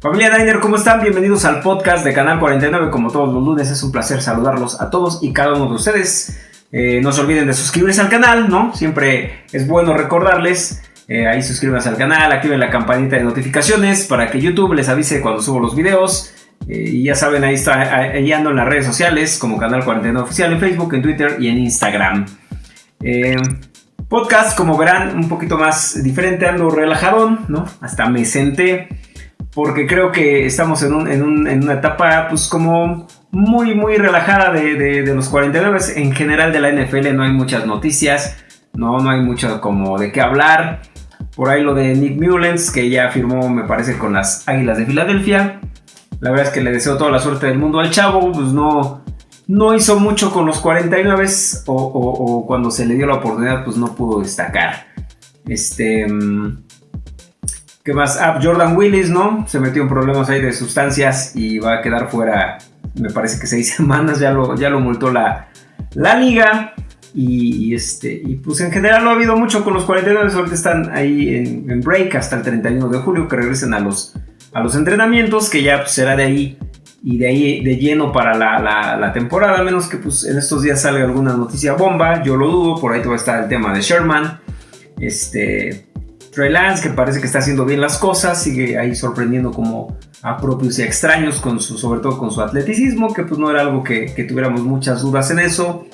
Familia Diner, ¿cómo están? Bienvenidos al podcast de Canal 49. Como todos los lunes, es un placer saludarlos a todos y cada uno de ustedes. Eh, no se olviden de suscribirse al canal, ¿no? Siempre es bueno recordarles. Eh, ahí suscríbanse al canal, activen la campanita de notificaciones para que YouTube les avise cuando subo los videos. Eh, y ya saben, ahí está, ahí en las redes sociales como Canal 49 Oficial en Facebook, en Twitter y en Instagram. podcast, como verán, un poquito más diferente, ando relajadón, ¿no? Hasta me senté porque creo que estamos en, una etapa pues como muy muy relajada de, los 49 en general de la NFL no hay muchas noticias no no hay mucho como de qué hablar. Por ahí lo de Nick Mullens que ya firmó me parece con las Águilas de Filadelfia. La verdad es que le deseo toda la suerte del mundo al chavo pues no no hizo mucho con los 49 o, o cuando se le dio la oportunidad pues no pudo destacar. Este mm, ¿Qué más? Ah, Jordan Willis, ¿no? Se metió en problemas ahí de sustancias y va a quedar fuera, me parece que seis semanas, ya lo, ya lo multó la, la liga. Y, este, y pues en general no ha habido mucho con los 49, ahorita están ahí en, break hasta el 31 de julio, que regresen a los, a los entrenamientos, que ya pues, será de ahí y de ahí de lleno para la, la, la, temporada, a menos que pues en estos días salga alguna noticia bomba, yo lo dudo, por ahí va a estar el tema de Sherman, este, Trey Lance, que parece que está haciendo bien las cosas, sigue ahí sorprendiendo como a propios y extraños, con su, sobre todo con su atleticismo, que pues no era algo que, tuviéramos muchas dudas en eso.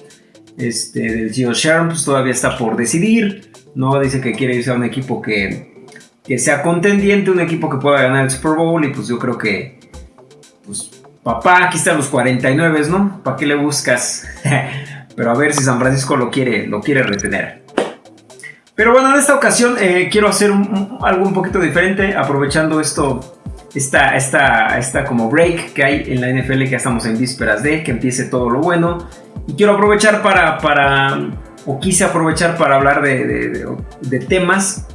Este, del Gio Sherm, pues todavía está por decidir, ¿no? Dice que quiere irse a un equipo que, que sea contendiente, un equipo que pueda ganar el Super Bowl, y pues yo creo que, pues, papá, aquí están los 49, ¿no? ¿Para qué le buscas? Pero a ver si San Francisco lo quiere, lo quiere retener. Pero bueno, en esta ocasión eh, quiero hacer algo un poquito diferente, aprovechando esto, esta, esta, esta como break que hay en la NFL, que ya estamos en vísperas de, que empiece todo lo bueno. Y quiero aprovechar para, para o quise aprovechar para hablar de, de, temas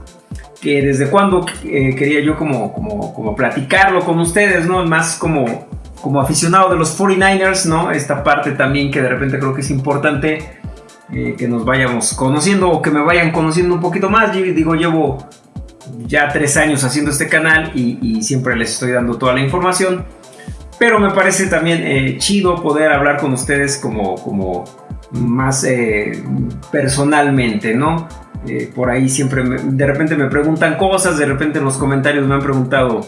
que desde cuando eh, quería yo como, como, como, platicarlo con ustedes, ¿no? Más como, como aficionado de los 49ers, ¿no? Esta parte también que de repente creo que es importante eh, que nos vayamos conociendo o que me vayan conociendo un poquito más. Yo digo, llevo ya tres años haciendo este canal y, siempre les estoy dando toda la información. Pero me parece también eh, chido poder hablar con ustedes como, como más eh, personalmente, ¿no? por ahí siempre, de repente me preguntan cosas, de repente en los comentarios me han preguntado,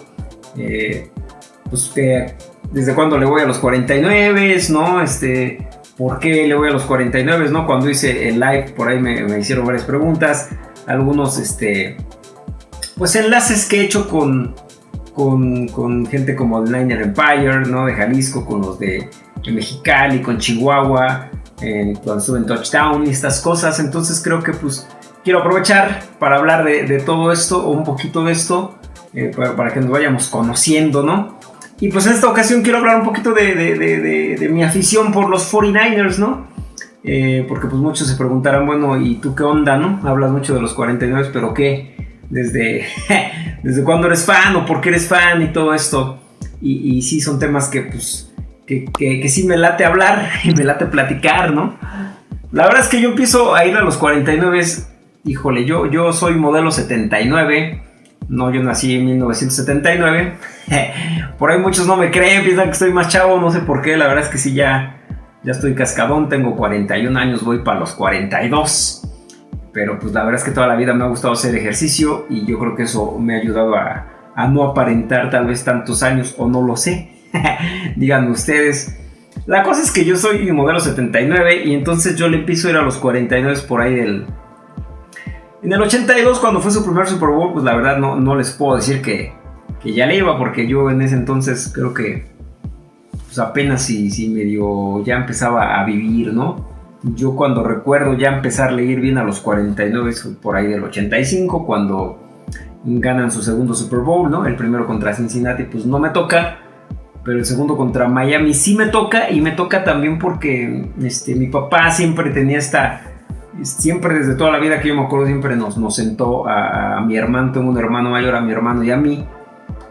pues, que desde cuándo le voy a los 49, ¿no? Este, por qué le voy a los 49, ¿no? Cuando hice el live, por ahí me, hicieron varias preguntas, algunos, este, pues enlaces que he hecho con, con, gente como el Niner Empire, ¿no? De Jalisco, con los de, Mexicali, con Chihuahua, eh, cuando estuve en Touchdown y estas cosas, entonces creo que pues quiero aprovechar para hablar de, todo esto o un poquito de esto, eh, para que nos vayamos conociendo, ¿no? Y pues en esta ocasión quiero hablar un poquito de, mi afición por los 49ers, ¿no? Eh, porque pues muchos se preguntarán, bueno, ¿y tú qué onda, no? Hablas mucho de los 49, pero ¿qué? ¿Desde, desde cuándo eres fan o por qué eres fan y todo esto? Y, sí son temas que pues que, que, sí me late hablar y me late platicar, ¿no? La verdad es que yo empiezo a ir a los 49, híjole, yo, yo soy modelo 79 no, yo nací en 1979. por ahí muchos no me creen, piensan que estoy más chavo, no sé por qué. La verdad es que sí, ya, ya estoy cascadón, tengo 41 años, voy para los 42. Pero pues la verdad es que toda la vida me ha gustado hacer ejercicio y yo creo que eso me ha ayudado a, no aparentar tal vez tantos años o no lo sé. Díganme ustedes. La cosa es que yo soy modelo 79 y entonces yo le empiezo a ir a los 49 por ahí del en el 82, cuando fue su primer Super Bowl, pues la verdad no, no les puedo decir que, que, ya le iba, porque yo en ese entonces creo que pues apenas si, si medio ya empezaba a vivir, ¿no? Yo cuando recuerdo ya empezar a leer bien a los 49, por ahí del 85, cuando ganan su segundo Super Bowl, ¿no? El primero contra Cincinnati, pues no me toca, pero el segundo contra Miami sí me toca y me toca también porque este, mi papá siempre tenía esta siempre desde toda la vida que yo me acuerdo, siempre nos, nos sentó a, mi hermano, tengo un hermano mayor, a mi hermano y a mí,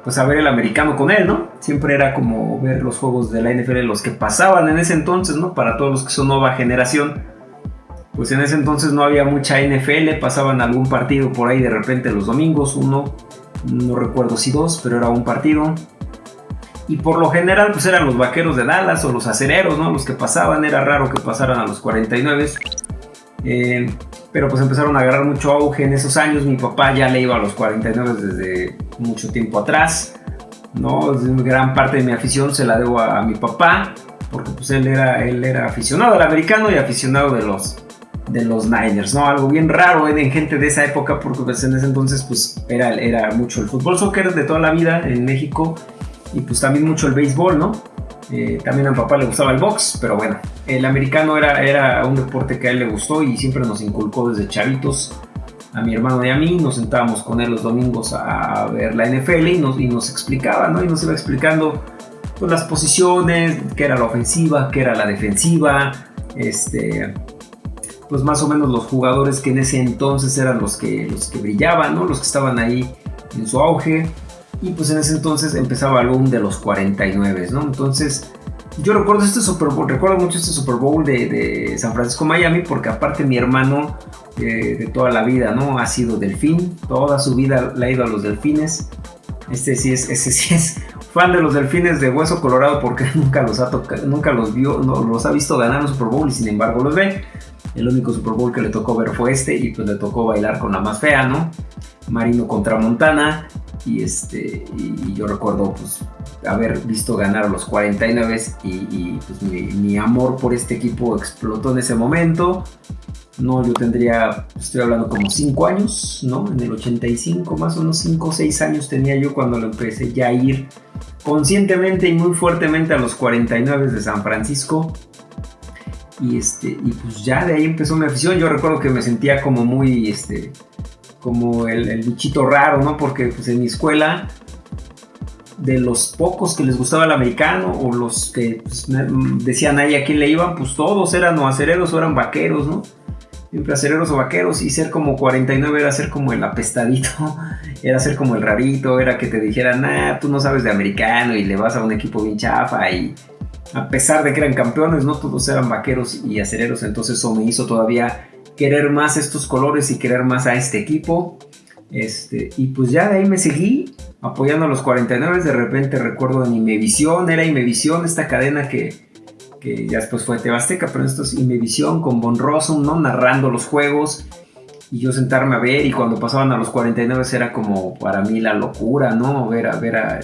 pues a ver el americano con él, ¿no? Siempre era como ver los juegos de la NFL, los que pasaban en ese entonces, ¿no? Para todos los que son nueva generación. Pues en ese entonces no había mucha NFL, pasaban algún partido por ahí de repente los domingos, uno, no recuerdo si dos, pero era un partido. y por lo general pues eran los vaqueros de Dallas o los acereros, ¿no? Los que pasaban, era raro que pasaran a los 49. Eh, pero pues empezaron a agarrar mucho auge en esos años. Mi papá ya le iba a los 49 desde mucho tiempo atrás. ¿no? Gran parte de mi afición se la debo a, mi papá, porque pues él era, él era aficionado al americano y aficionado de los, de los Niners, ¿no? Algo bien raro en gente de esa época, porque pues en ese entonces pues era, era mucho el fútbol soccer de toda la vida en México y pues también mucho el béisbol, ¿no? Eh, también a mi papá le gustaba el box, pero bueno, el americano era, era un deporte que a él le gustó y siempre nos inculcó desde chavitos a mi hermano y a mí, nos sentábamos con él los domingos a ver la NFL y nos, y nos explicaba, ¿no? Y nos iba explicando pues, las posiciones, qué era la ofensiva, qué era la defensiva, este, pues más o menos los jugadores que en ese entonces eran los que, los que brillaban, ¿no? Los que estaban ahí en su auge. Y pues en ese entonces empezaba el boom de los 49, ¿no? Entonces yo recuerdo este Super Bowl, recuerdo mucho este Super Bowl de, San Francisco Miami porque aparte mi hermano eh, de toda la vida, ¿no? Ha sido delfín, toda su vida le ha ido a los delfines. Este sí es, ese sí es fan de los delfines de hueso colorado porque nunca los ha tocado, nunca los vio, no, los ha visto ganar un Super Bowl y sin embargo los ve. El único Super Bowl que le tocó ver fue este y pues le tocó bailar con la más fea, ¿no? Marino contra Montana y este y yo recuerdo pues haber visto ganar los 49 y, y pues mi, amor por este equipo explotó en ese momento. No, yo tendría, estoy hablando como 5 años, ¿no? En el 85, más o menos 5 o 6 años tenía yo cuando lo empecé ya a ir conscientemente y muy fuertemente a los 49 de San Francisco. Y, este, y pues ya de ahí empezó mi afición. Yo recuerdo que me sentía como muy, este, como el, el bichito raro, ¿no? Porque pues en mi escuela de los pocos que les gustaba el americano o los que pues, decían ahí a quién le iban, pues todos eran o acereros o eran vaqueros, ¿no? Siempre acereros o vaqueros y ser como 49 era ser como el apestadito, era ser como el rarito, era que te dijeran, ah, tú no sabes de americano y le vas a un equipo bien chafa y a pesar de que eran campeones, no todos eran vaqueros y acereros, entonces eso me hizo todavía querer más estos colores y querer más a este equipo. Este, y pues ya de ahí me seguí apoyando a los 49. De repente recuerdo en Imevisión, era Imevisión esta cadena que, que ya después fue Tebasteca, pero esto es Imevisión con Von Rossum, ¿no? Narrando los juegos y yo sentarme a ver y cuando pasaban a los 49 era como para mí la locura, ¿no? Ver a ver a...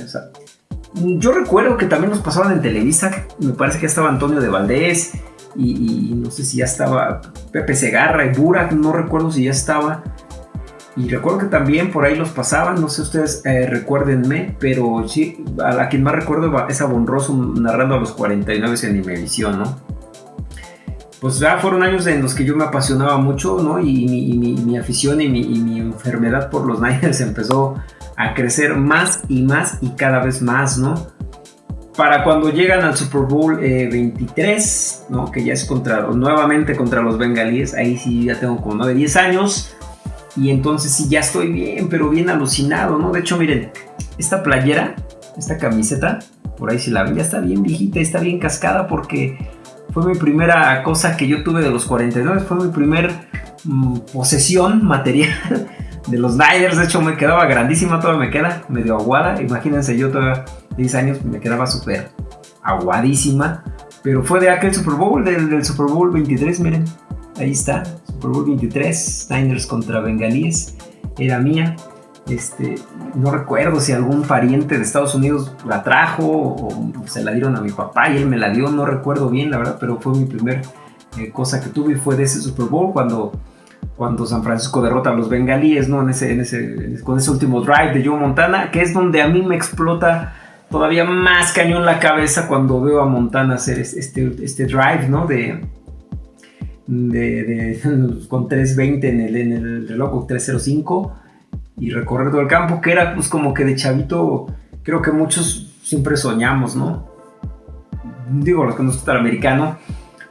yo recuerdo que también nos pasaban en Televisa, me parece que estaba Antonio de Valdés y, no sé si ya estaba Pepe Segarra y Burak, no recuerdo si ya estaba. Y recuerdo que también por ahí los pasaban, no sé ustedes eh, recuérdenme, pero sí, a quien más recuerdo es a Bonroso narrando a los 49 en Imevisión, ¿no? Pues ya fueron años en los que yo me apasionaba mucho, ¿no? Y mi, afición y mi, enfermedad por los Niners empezó a crecer más y más y cada vez más, ¿no? Para cuando llegan al Super Bowl 23, eh, ¿no? Que ya es contra, nuevamente contra los bengalíes, ahí sí ya tengo como 9, 10 años y entonces sí, ya estoy bien, pero bien alucinado, ¿no? De hecho, miren, esta playera, esta camiseta, por ahí si la ven, ya está bien viejita, está bien cascada porque fue mi primera cosa que yo tuve de los 49, fue mi primer mm, posesión material de los Niners. De hecho, me quedaba grandísima, todavía me queda medio aguada. Imagínense, yo todavía 10 años me quedaba súper aguadísima. Pero fue de aquel Super Bowl, del, Super Bowl 23, miren. Ahí está, Super Bowl 23, Niners contra Bengalíes, era mía. Este, no recuerdo si algún pariente de Estados Unidos la trajo o se la dieron a mi papá y él me la dio, no recuerdo bien, la verdad, pero fue mi primer eh, cosa que tuve y fue de ese Super Bowl cuando, cuando San Francisco derrota a los bengalíes, ¿no? En ese, en ese, con ese último drive de Joe Montana, que es donde a mí me explota todavía más cañón la cabeza cuando veo a Montana hacer este, este drive, ¿no? De, de, con 320 en el, en el reloj 305 y recorrer todo el campo, que era pues como que de chavito, creo que muchos siempre soñamos, ¿no? Digo, los que nos gusta el americano,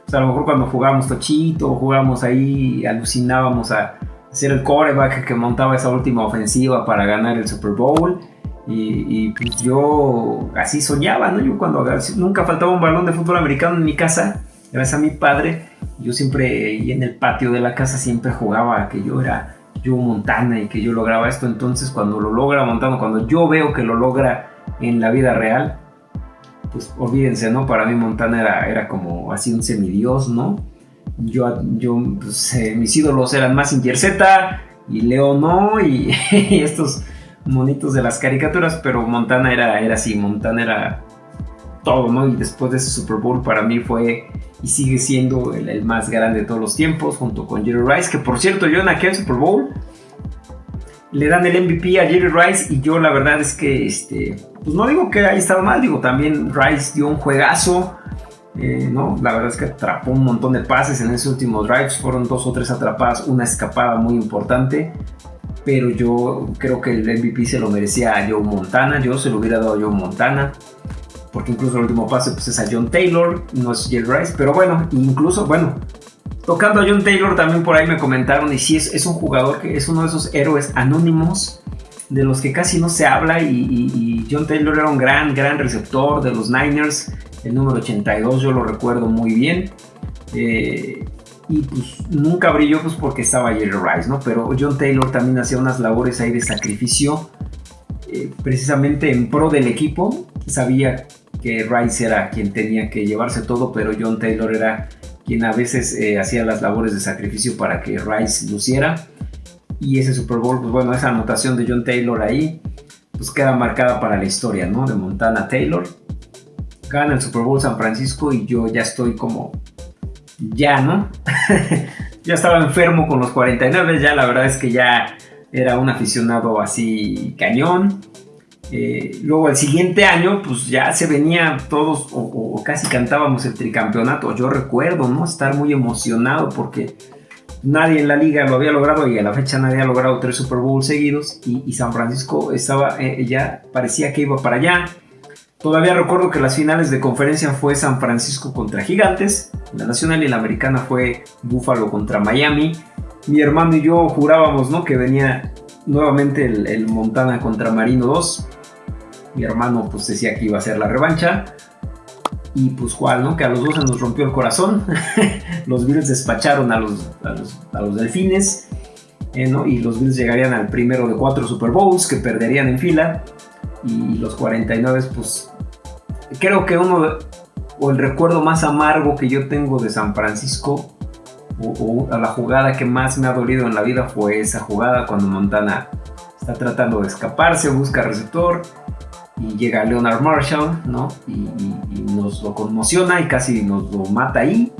pues a lo mejor cuando jugábamos tochito, jugábamos ahí, alucinábamos a ser el coreback que montaba esa última ofensiva para ganar el Super Bowl. Y, pues yo así soñaba, ¿no? Yo cuando nunca faltaba un balón de fútbol americano en mi casa, gracias a mi padre, yo siempre, y en el patio de la casa siempre jugaba que yo era yo Montana y que yo lograba esto. Entonces, cuando lo logra Montana, cuando yo veo que lo logra en la vida real, pues olvídense, ¿no? Para mí Montana era, era como así un semidios, ¿no? Yo, yo pues, eh, mis ídolos eran más Z y Leo no, y, estos monitos de las caricaturas, pero Montana era, era así, Montana era todo, ¿no? Y después de ese Super Bowl para mí fue y sigue siendo el, más grande de todos los tiempos, junto con Jerry Rice, que por cierto yo en aquel Super Bowl le dan el MVP a Jerry Rice y yo la verdad es que, este, pues no digo que haya estado mal, digo también Rice dio un juegazo, eh, no, la verdad es que atrapó un montón de pases en ese último drive, fueron dos o tres atrapadas, una escapada muy importante, pero yo creo que el MVP se lo merecía a Joe Montana, yo se lo hubiera dado a Joe Montana porque incluso el último pase pues, es a John Taylor, no es Jerry Rice, pero bueno, incluso, bueno, tocando a John Taylor también por ahí me comentaron, y sí, es, es un jugador que es uno de esos héroes anónimos de los que casi no se habla, y, John Taylor era un gran, gran receptor de los Niners, el número 82 yo lo recuerdo muy bien, eh, y pues nunca brilló pues porque estaba Jerry Rice, ¿no? Pero John Taylor también hacía unas labores ahí de sacrificio, eh, precisamente en pro del equipo, sabía que Rice era quien tenía que llevarse todo, pero John Taylor era quien a veces eh, hacía las labores de sacrificio para que Rice luciera. Y ese Super Bowl, pues bueno, esa anotación de John Taylor ahí, pues queda marcada para la historia, ¿no? De Montana Taylor. Gana el Super Bowl San Francisco y yo ya estoy como, ya, ¿no? ya estaba enfermo con los 49, ya la verdad es que ya era un aficionado así cañón. Eh, luego el siguiente año, pues ya se venía todos o, casi cantábamos el tricampeonato. Yo recuerdo, ¿no? Estar muy emocionado porque nadie en la liga lo había logrado y a la fecha nadie ha logrado tres Super Bowls seguidos y, San Francisco estaba, eh, ya parecía que iba para allá. Todavía recuerdo que las finales de conferencia fue San Francisco contra Gigantes, la nacional y la americana fue Buffalo contra Miami. Mi hermano y yo jurábamos, ¿no? Que venía nuevamente el, el Montana contra Marino 2 mi hermano pues decía que iba a ser la revancha. Y pues cuál, ¿no? Que a los dos se nos rompió el corazón. los Bills despacharon a los, a los, delfines. Eh, ¿no? Y los Bills llegarían al primero de cuatro Super Bowls que perderían en fila. Y los 49 pues creo que uno o el recuerdo más amargo que yo tengo de San Francisco o, a la jugada que más me ha dolido en la vida fue esa jugada cuando Montana está tratando de escaparse, busca receptor y llega Leonard Marshall, ¿no? Y, nos lo conmociona y casi nos lo mata ahí.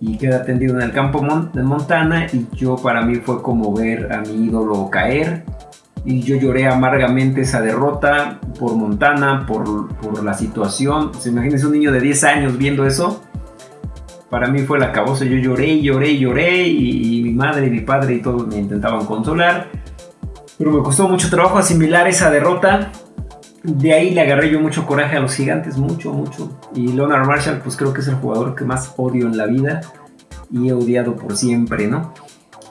Y queda tendido en el campo de Montana y yo para mí fue como ver a mi ídolo caer. Y yo lloré amargamente esa derrota por Montana, por, por la situación. Pues imagínense un niño de 10 años viendo eso. Para mí fue la cabosa. Yo lloré, lloré, lloré. Y, y mi madre y mi padre y todos me intentaban consolar. Pero me costó mucho trabajo asimilar esa derrota de ahí le agarré yo mucho coraje a los gigantes, mucho, mucho. Y Leonard Marshall, pues creo que es el jugador que más odio en la vida y he odiado por siempre, ¿no?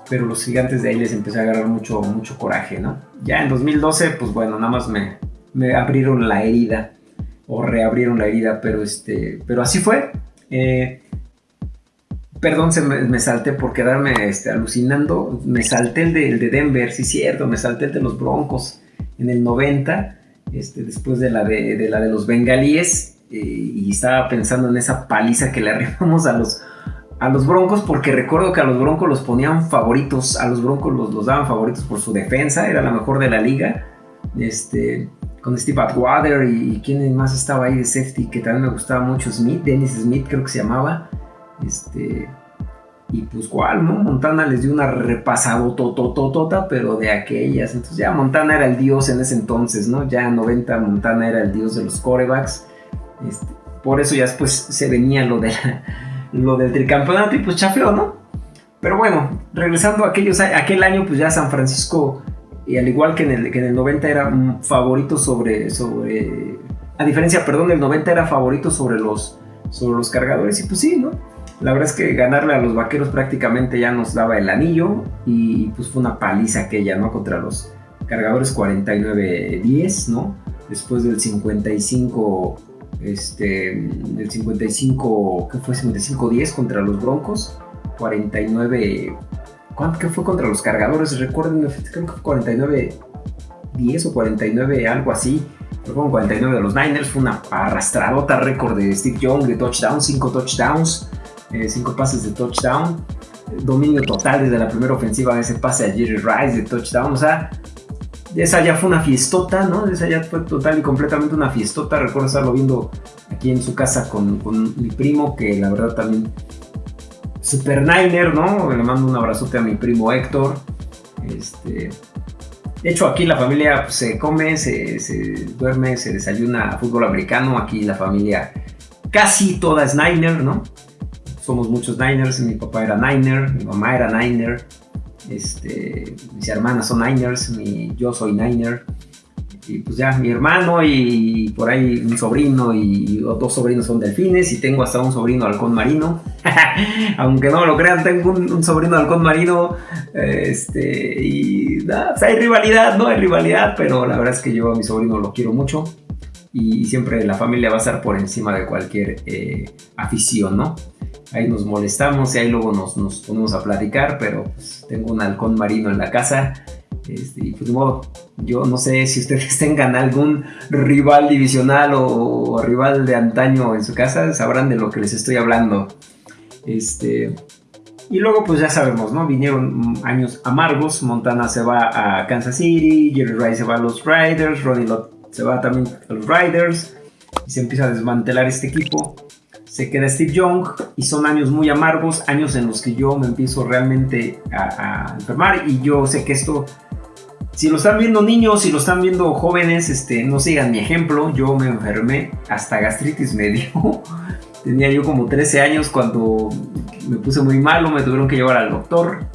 Pero los gigantes de ahí les empecé a agarrar mucho, mucho coraje, ¿no? Ya en 2012, pues bueno, nada más me, abrieron la herida o reabrieron la herida, pero este, pero así fue. Eh, perdón, se me, salté por quedarme este, alucinando. Me salté el de, el de Denver, sí, cierto, me salté el de los Broncos en el 90 este, después de la de, la de los bengalíes, eh, y estaba pensando en esa paliza que le arrimamos a los, a los Broncos, porque recuerdo que a los Broncos los ponían favoritos, a los Broncos los, los daban favoritos por su defensa, era la mejor de la liga, este, con Steve Atwater y, y quién más estaba ahí de safety, que también me gustaba mucho, Smith, Dennis Smith creo que se llamaba, este, y pues cuál, ¿no? Montana les dio una repasado totototota, pero de aquellas. Entonces ya Montana era el dios en ese entonces, ¿no? Ya en 90 Montana era el dios de los corebacks. Este, por eso ya después se venía lo, de lo del tricampeonato y pues chafeó, ¿no? Pero bueno, regresando a aquellos, aquel año, pues ya San Francisco, y al igual que en el, que en el 90 era favorito sobre, sobre, a diferencia, perdón, del 90 era favorito sobre los, sobre los cargadores, y pues sí, ¿no? La verdad es que ganarle a los vaqueros prácticamente ya nos daba el anillo y pues fue una paliza aquella, ¿no? Contra los cargadores 49-10, ¿no? Después del 55, este, del 55, ¿qué fue? 55-10 contra los Broncos, 49, ¿cuánto fue contra los cargadores? Recuerden, creo que 49. 10 o 49, algo así. Fueron 49 de los Niners, fue una arrastradota récord de Steve Young de touchdowns, 5 touchdowns, 5 pases de touchdown dominio total desde la primera ofensiva ese pase a Jerry Rice de touchdown. O sea, esa ya fue una fiestota, ¿no? Esa ya fue total y completamente una fiestota. Recuerdo estarlo viendo aquí en su casa con, mi primo, que la verdad también Super Niner, ¿no? Le mando un abrazote a mi primo Héctor. Este, de hecho, aquí la familia se come, se, se, duerme, se desayuna fútbol americano. Aquí la familia casi toda es Niner, ¿no? Somos muchos Niners, mi papá era Niner, mi mamá era Niner, este, mis hermanas son Niners, mi, yo soy Niner, y pues ya mi hermano y por ahí un sobrino y dos sobrinos son delfines y tengo hasta un sobrino halcón marino. Aunque no lo crean, tengo un, sobrino halcón marino. Este, y pues hay rivalidad, ¿no? Hay rivalidad, pero la verdad es que yo a mi sobrino lo quiero mucho. Y, siempre la familia va a estar por encima de cualquier eh, afición, ¿no? Ahí nos molestamos y ahí luego nos, nos ponemos a platicar, pero pues, tengo un halcón marino en la casa. Este, y pues modo, yo no sé si ustedes tengan algún rival divisional o, rival de antaño en su casa, sabrán de lo que les estoy hablando. Este, y luego pues ya sabemos, ¿no? Vinieron años amargos, Montana se va a Kansas City, Jerry Rice se va a los Riders, Ronnie Lott se va también a los Riders, y se empieza a desmantelar este equipo se queda Steve Young y son años muy amargos, años en los que yo me empiezo realmente a, enfermar y yo sé que esto, si lo están viendo niños, si lo están viendo jóvenes, este, no sigan mi ejemplo, yo me enfermé, hasta gastritis me dio, tenía yo como 13 años cuando me puse muy malo, me tuvieron que llevar al doctor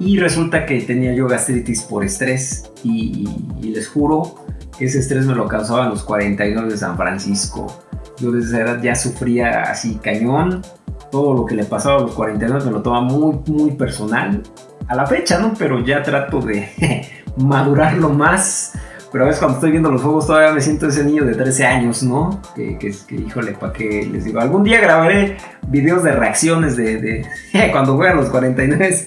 y resulta que tenía yo gastritis por estrés y, les juro que ese estrés me lo causaba en los 49 de San Francisco yo desde esa edad ya sufría así cañón. Todo lo que le pasaba a los 49 me lo toma muy, muy personal. A la fecha, ¿no? Pero ya trato de madurarlo más. Pero a veces cuando estoy viendo los juegos todavía me siento ese niño de 13 años, ¿no? Que, que, que híjole, ¿para qué les digo? Algún día grabaré videos de reacciones de, de cuando juegan los 49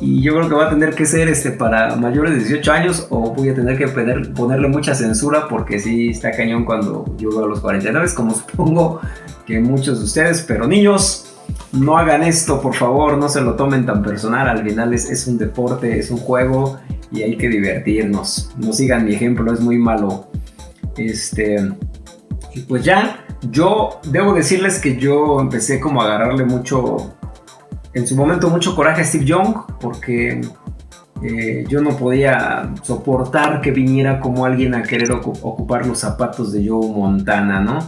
y yo creo que va a tener que ser este para mayores de 18 años o voy a tener que ponerle mucha censura porque sí está cañón cuando yo veo a los 49, como supongo que muchos de ustedes, pero niños, no hagan esto, por favor, no se lo tomen tan personal, al final es, es un deporte, es un juego y hay que divertirnos. No sigan mi ejemplo, es muy malo. Este, y pues ya, yo debo decirles que yo empecé como a agarrarle mucho en su momento mucho coraje a Steve Young porque eh, yo no podía soportar que viniera como alguien a querer ocupar los zapatos de Joe Montana, ¿no?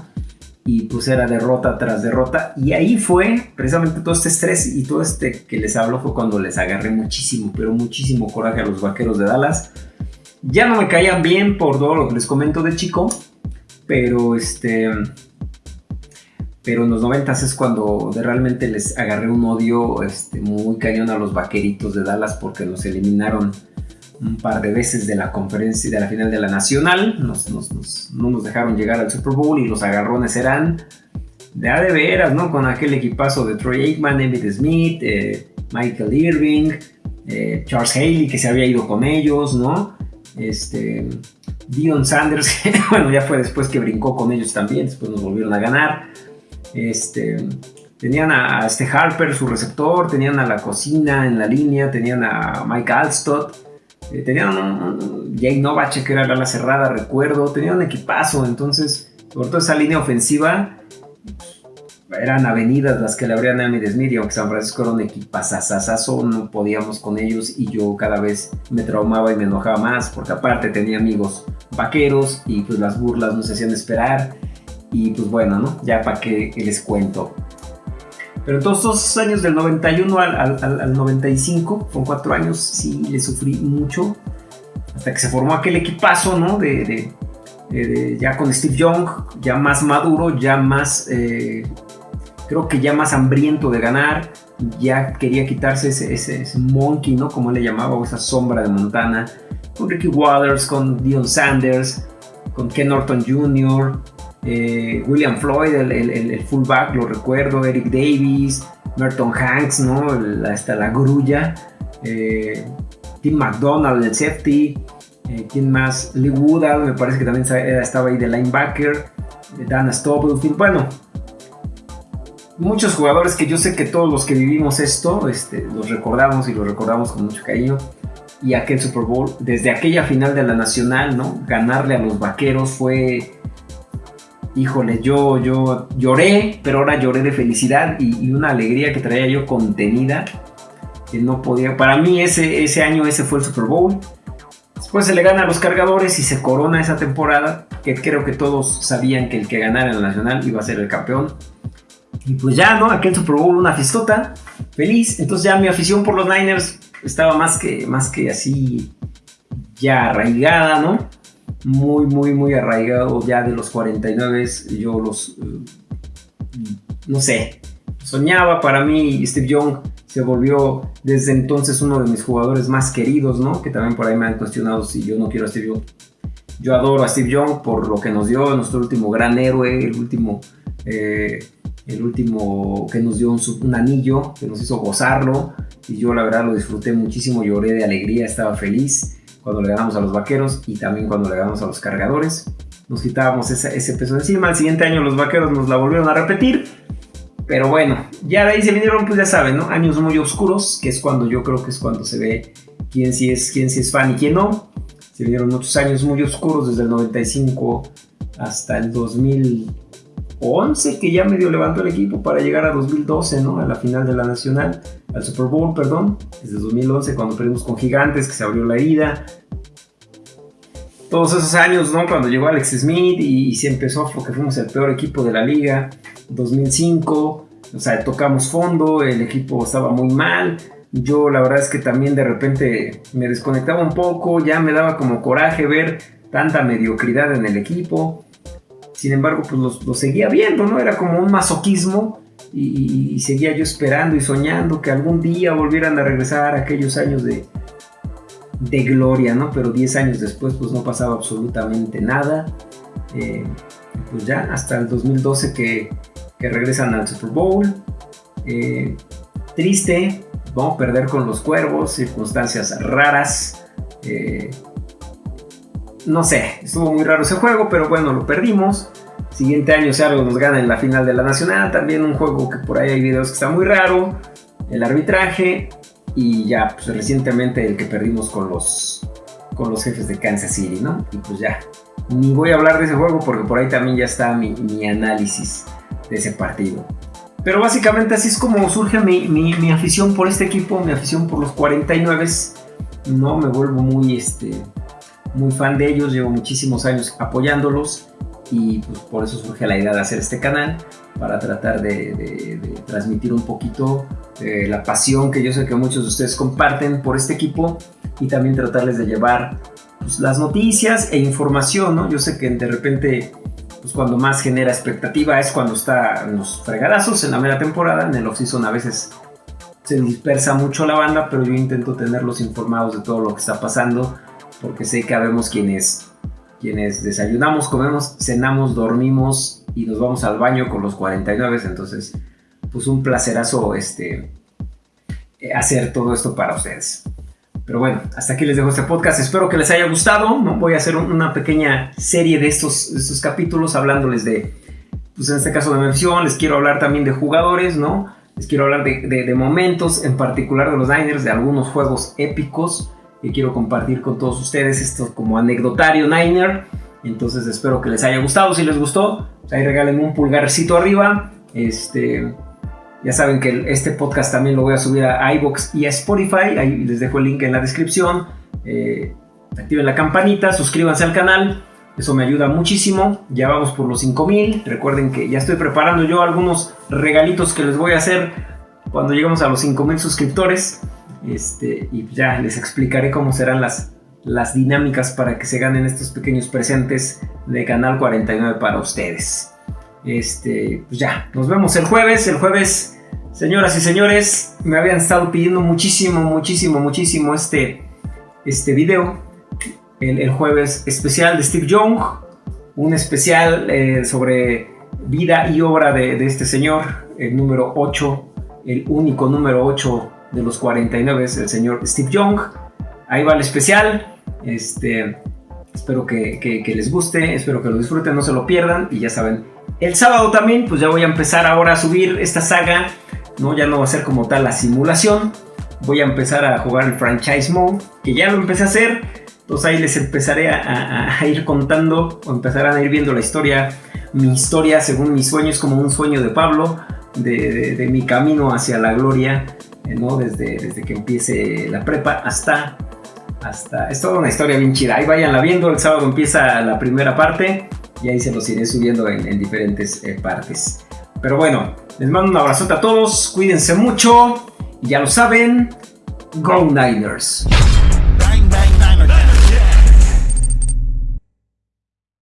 Y pues era derrota tras derrota. Y ahí fue precisamente todo este estrés y todo este que les hablo fue cuando les agarré muchísimo, pero muchísimo coraje a los vaqueros de Dallas. Ya no me caían bien por todo lo que les comento de chico, pero este pero en los 90 es cuando realmente les agarré un odio este, muy cañón a los vaqueritos de Dallas porque los eliminaron un par de veces de la conferencia de la final de la nacional, no nos dejaron llegar al Super Bowl y los agarrones eran de a de veras, ¿no? Con aquel equipazo de Troy Aikman, Emmitt Smith, eh, Michael Irving, eh, Charles Haley que se había ido con ellos, ¿no? Este, Dion Sanders, bueno, ya fue después que brincó con ellos también, después nos volvieron a ganar. Este, tenían a este Harper, su receptor, tenían a la cocina en la línea, tenían a Mike Alstott, eh, tenían a Jay Novacek que era la cerrada, recuerdo, tenían un equipazo, entonces, por toda esa línea ofensiva, eran avenidas las que le abrían a Smith y aunque San Francisco era un equipazazazazo, no podíamos con ellos y yo cada vez me traumaba y me enojaba más porque aparte tenía amigos vaqueros y pues las burlas no se hacían esperar y pues bueno, ¿no? Ya para qué, les cuento. Pero todos estos años del 91 al, al, 95, con cuatro años, sí le sufrí mucho. Hasta que se formó aquel equipazo, ¿no? De, ya con Steve Young, ya más maduro, ya más, eh, creo que ya más hambriento de ganar. Ya quería quitarse ese, ese, monkey, ¿no? Como él le llamaba, o esa sombra de Montana. Con Ricky Waters, con Dion Sanders, con Ken Norton Jr., eh, William Floyd, el, fullback, lo recuerdo, Eric Davis, Merton Hanks, ¿no? hasta la grulla, eh, Tim McDonald, el safety, Eh, ¿Quién más? Lee Woodall, me parece que también estaba ahí de linebacker. Dana Stubblefield. Bueno, muchos jugadores que yo sé que todos los que vivimos esto este, los recordamos y los recordamos con mucho cariño. Y aquel Super Bowl, desde aquella final de la Nacional, ¿no? Ganarle a los vaqueros fue. Híjole, yo, yo lloré, pero ahora lloré de felicidad y, una alegría que traía yo contenida. Que no podía. Para mí, ese, ese año, ese fue el Super Bowl. Después se le gana a los cargadores y se corona esa temporada. Que creo que todos sabían que el que ganara en la Nacional iba a ser el campeón. Y pues ya, ¿no? Aquel Super Bowl, una fiestota, feliz. Entonces ya mi afición por los Niners estaba más que, más que así ya arraigada, ¿no? Muy, muy, muy arraigado ya de los 49. Yo los, eh, no sé, soñaba para mí Steve Young se volvió desde entonces uno de mis jugadores más queridos, ¿no? Que también por ahí me han cuestionado si yo no quiero a Steve Young. Yo adoro a Steve Young por lo que nos dio, nuestro último gran héroe, el último eh, el último que nos dio un, anillo, que nos hizo gozarlo, y yo la verdad lo disfruté muchísimo, lloré de alegría, estaba feliz cuando le ganamos a los vaqueros y también cuando le ganamos a los cargadores. Nos quitábamos ese, peso encima, el siguiente año los vaqueros nos la volvieron a repetir, pero bueno, ya de ahí se vinieron, pues ya saben, ¿no? Años muy oscuros, que es cuando yo creo que es cuando se ve quién sí es, quién sí es fan y quién no. Se vinieron muchos años muy oscuros desde el 95 hasta el 2000 11 que ya medio levantó el equipo para llegar a 2012, ¿no? A la final de la Nacional, al Super Bowl, perdón, desde 2011 cuando perdimos con Gigantes, que se abrió la herida. Todos esos años, ¿no? Cuando llegó Alex Smith y, se empezó porque fuimos el peor equipo de la liga. 2005, o sea, tocamos fondo, el equipo estaba muy mal. Yo la verdad es que también de repente me desconectaba un poco, ya me daba como coraje ver tanta mediocridad en el equipo. Sin embargo, pues lo seguía viendo, ¿no? Era como un masoquismo y, seguía yo esperando y soñando que algún día volvieran a regresar aquellos años de, de gloria, ¿no? Pero 10 años después, pues no pasaba absolutamente nada. Eh, pues ya hasta el 2012 que, que regresan al Super Bowl. Eh, triste, vamos a perder con los cuervos, circunstancias raras. Eh, no sé, estuvo muy raro ese juego, pero bueno, lo perdimos. Siguiente año, si algo nos gana en la final de la Nacional, también un juego que por ahí hay videos que está muy raro. El arbitraje y ya, pues recientemente el que perdimos con los, con los jefes de Kansas City, ¿no? Y pues ya, ni voy a hablar de ese juego porque por ahí también ya está mi, análisis de ese partido. Pero básicamente así es como surge mi, mi, afición por este equipo, mi afición por los 49. No me vuelvo muy, este, muy fan de ellos, llevo muchísimos años apoyándolos y pues, por eso surge la idea de hacer este canal para tratar de, transmitir un poquito eh, la pasión que yo sé que muchos de ustedes comparten por este equipo y también tratarles de llevar pues, las noticias e información, ¿no? Yo sé que de repente, pues cuando más genera expectativa es cuando está en los fregadazos en la media temporada, en el off-season a veces se dispersa mucho la banda, pero yo intento tenerlos informados de todo lo que está pasando porque sé que habemos quienes, quienes desayunamos, comemos, cenamos, dormimos y nos vamos al baño con los 49, entonces pues un placerazo este, hacer todo esto para ustedes. Pero bueno, hasta aquí les dejo este podcast. Espero que les haya gustado. Voy a hacer una pequeña serie de estos, estos capítulos hablándoles de, pues en este caso de mención. Les quiero hablar también de jugadores, ¿no? Les quiero hablar de, de, de momentos, en particular de los Niners, de algunos juegos épicos que quiero compartir con todos ustedes. Esto como anecdotario Niner. Entonces espero que les haya gustado. Si les gustó, pues ahí regálenme un pulgarcito arriba. Este, ya saben que este podcast también lo voy a subir a iBox y a Spotify. Ahí les dejo el link en la descripción. Eh, activen la campanita, suscríbanse al canal. Eso me ayuda muchísimo. Ya vamos por los 5000. Recuerden que ya estoy preparando yo algunos regalitos que les voy a hacer cuando lleguemos a los 5000 suscriptores. Este, y ya les explicaré cómo serán las, las dinámicas para que se ganen estos pequeños presentes de Canal 49 para ustedes. Este, pues ya, nos vemos el jueves. El jueves, señoras y señores, me habían estado pidiendo muchísimo, muchísimo, muchísimo este, este video. El, jueves especial de Steve Young. Un especial eh, sobre vida y obra de, de este señor, el número 8, el único número 8 de los 49 es el señor Steve Young. Ahí va el especial. Este, espero que, que, les guste, espero que lo disfruten, no se lo pierdan y ya saben. El sábado también, pues ya voy a empezar ahora a subir esta saga, ¿no? Ya no va a ser como tal la simulación, voy a empezar a jugar el franchise mode, que ya lo empecé a hacer, entonces ahí les empezaré a, ir contando, o empezarán a ir viendo la historia, mi historia según mis sueños, como un sueño de Pablo, de, mi camino hacia la gloria, ¿no? Desde, desde que empiece la prepa hasta hasta... Es toda una historia bien chida. Ahí vayanla viendo. El sábado empieza la primera parte y ahí se los iré subiendo en, diferentes eh, partes. Pero bueno, les mando un abrazote a todos. Cuídense mucho. Y ya lo saben. Go Niners.